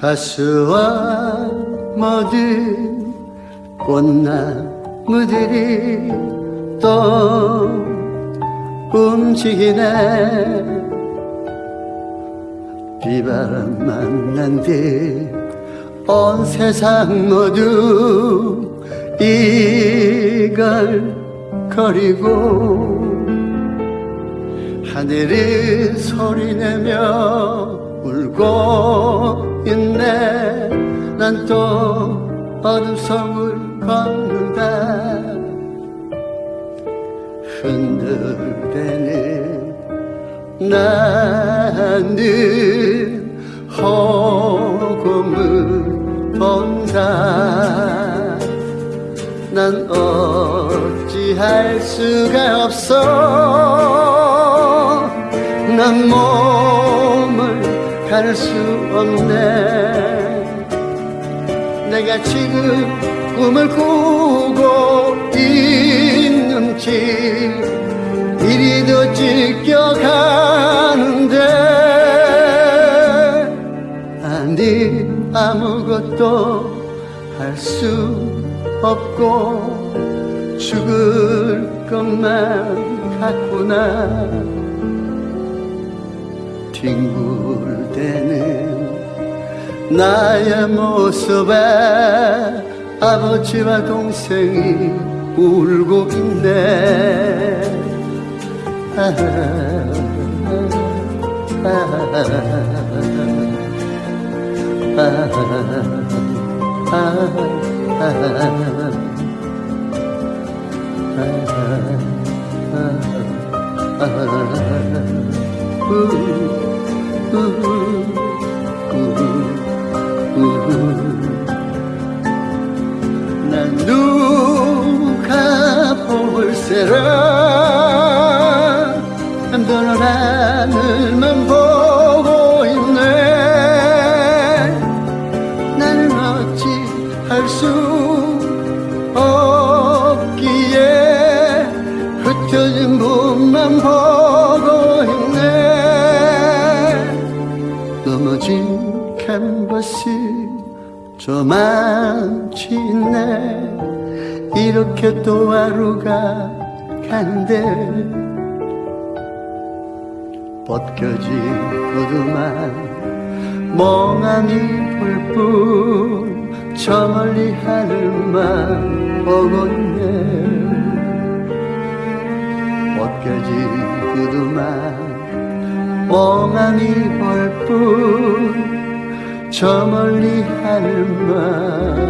가수와 모든 꽃나무들이 또 움직이네. 비바람 만난 뒤온 세상 모두 이걸 거리고 하늘이 소리내며 울고 있네. 난 또 어둠 속을 걷는다 흔들대는 나는 허공을 본다. 난 어찌할 수가 없어 가릴 수 없네. 내가 지금 꿈을 꾸고 있는지 이리도 찢겨가는데 아니 아무것도 할 수 없고 죽을 것만 같구나 뒹굴대는 나의 모습에 아버지와 동생이 울고 있네 아, 아, 아, 아, 난 누가 볼세라 너는 하늘만 보고 있네. 나는 어찌 할 수 없기에 흩어진 분 넘어진 캔버스 저만치 있네 이렇게 또 하루가 가는데 벗겨진 구두만 멍하니 볼뿐 저 멀리 하늘만 보고 있네. 벗겨진 구두만 멍하니 볼뿐 저 멀리 하늘